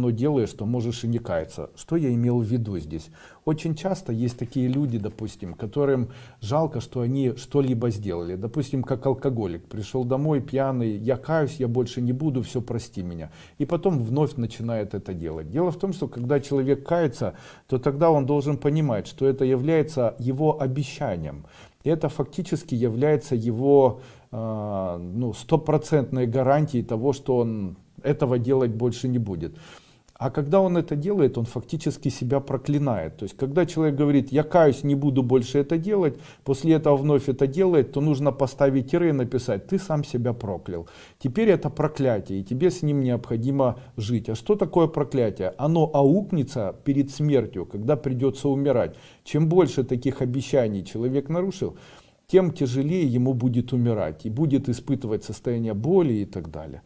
но делаешь, то можешь и не каяться. Что я имел в виду здесь? Очень часто есть такие люди, допустим, которым жалко, что они что-либо сделали. Допустим, как алкоголик. Пришел домой пьяный, я каюсь, я больше не буду, все, прости меня. И потом вновь начинает это делать. Дело в том, что когда человек кается, то тогда он должен понимать, что это является его обещанием. Это фактически является его э, ну, стопроцентной гарантией того, что он этого делать больше не будет. А когда он это делает, он фактически себя проклинает. То есть, когда человек говорит, я каюсь, не буду больше это делать, после этого вновь это делает, то нужно поставить тире и написать, ты сам себя проклял. Теперь это проклятие, и тебе с ним необходимо жить. А что такое проклятие? Оно аукнется перед смертью, когда придется умирать. Чем больше таких обещаний человек нарушил, тем тяжелее ему будет умирать и будет испытывать состояние боли и так далее.